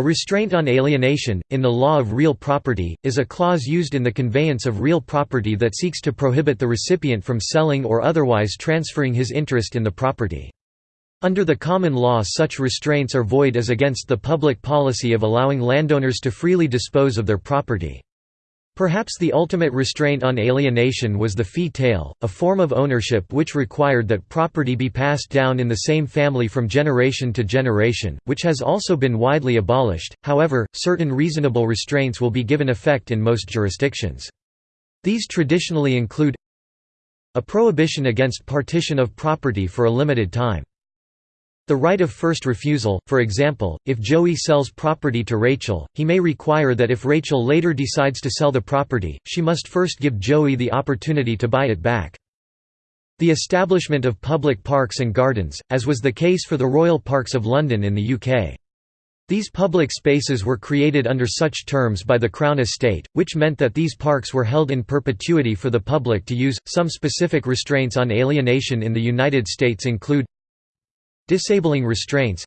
A restraint on alienation, in the law of real property, is a clause used in the conveyance of real property that seeks to prohibit the recipient from selling or otherwise transferring his interest in the property. Under the common law such restraints are void as against the public policy of allowing landowners to freely dispose of their property. Perhaps the ultimate restraint on alienation was the fee tail, a form of ownership which required that property be passed down in the same family from generation to generation, which has also been widely abolished, however, certain reasonable restraints will be given effect in most jurisdictions. These traditionally include a prohibition against partition of property for a limited time. The right of first refusal, for example, if Joey sells property to Rachel, he may require that if Rachel later decides to sell the property, she must first give Joey the opportunity to buy it back. The establishment of public parks and gardens, as was the case for the Royal Parks of London in the UK. These public spaces were created under such terms by the Crown Estate, which meant that these parks were held in perpetuity for the public to use. Some specific restraints on alienation in the United States include Disabling restraints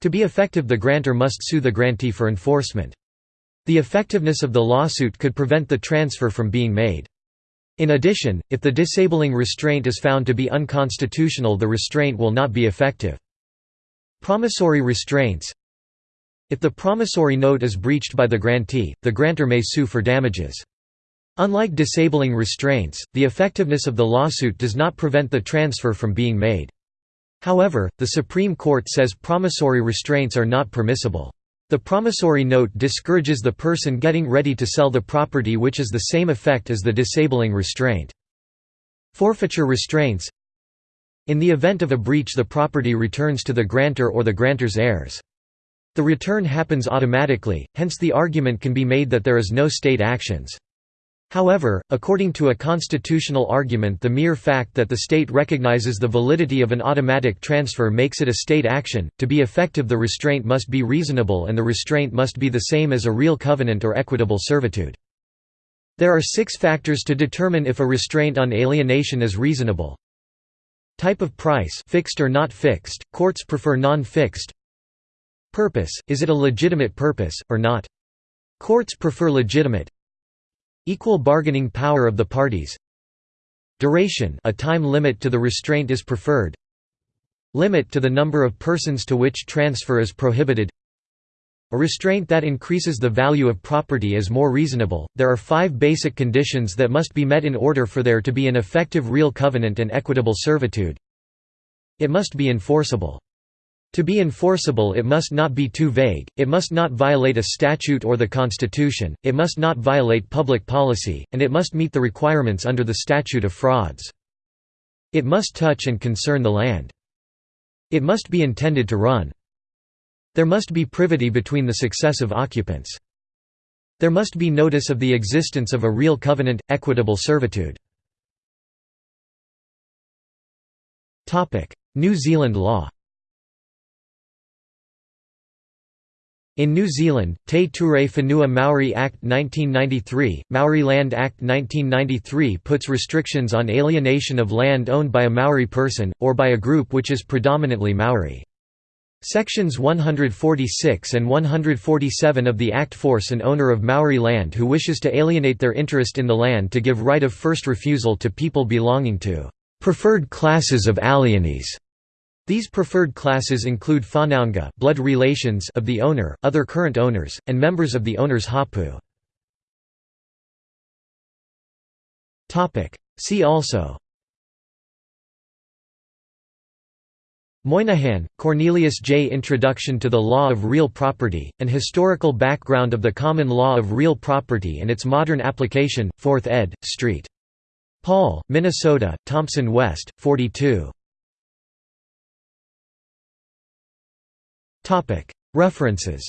To be effective the grantor must sue the grantee for enforcement. The effectiveness of the lawsuit could prevent the transfer from being made. In addition, if the disabling restraint is found to be unconstitutional the restraint will not be effective. Promissory restraints If the promissory note is breached by the grantee, the grantor may sue for damages. Unlike disabling restraints, the effectiveness of the lawsuit does not prevent the transfer from being made. However, the Supreme Court says promissory restraints are not permissible. The promissory note discourages the person getting ready to sell the property which is the same effect as the disabling restraint. Forfeiture restraints In the event of a breach the property returns to the grantor or the grantor's heirs. The return happens automatically, hence the argument can be made that there is no state actions. However, according to a constitutional argument the mere fact that the state recognizes the validity of an automatic transfer makes it a state action. To be effective the restraint must be reasonable and the restraint must be the same as a real covenant or equitable servitude. There are six factors to determine if a restraint on alienation is reasonable. Type of price fixed or not fixed, courts prefer non-fixed. Purpose, is it a legitimate purpose, or not? Courts prefer legitimate. Equal bargaining power of the parties Duration a time limit to the restraint is preferred Limit to the number of persons to which transfer is prohibited a restraint that increases the value of property is more reasonable. There are five basic conditions that must be met in order for there to be an effective real covenant and equitable servitude. It must be enforceable. To be enforceable it must not be too vague, it must not violate a statute or the Constitution, it must not violate public policy, and it must meet the requirements under the Statute of Frauds. It must touch and concern the land. It must be intended to run. There must be privity between the successive occupants. There must be notice of the existence of a real covenant, equitable servitude. New Zealand law In New Zealand, Te Ture Whenua Maori Act 1993, Maori Land Act 1993 puts restrictions on alienation of land owned by a Maori person, or by a group which is predominantly Maori. Sections 146 and 147 of the Act force an owner of Maori land who wishes to alienate their interest in the land to give right of first refusal to people belonging to preferred classes of alienees these preferred classes include whanaunga blood relations of the owner, other current owners, and members of the owner's hapu. See also Moynihan, Cornelius J. Introduction to the Law of Real Property, An Historical Background of the Common Law of Real Property and its Modern Application, 4th ed., St. Paul, Minnesota, Thomson West, 42. References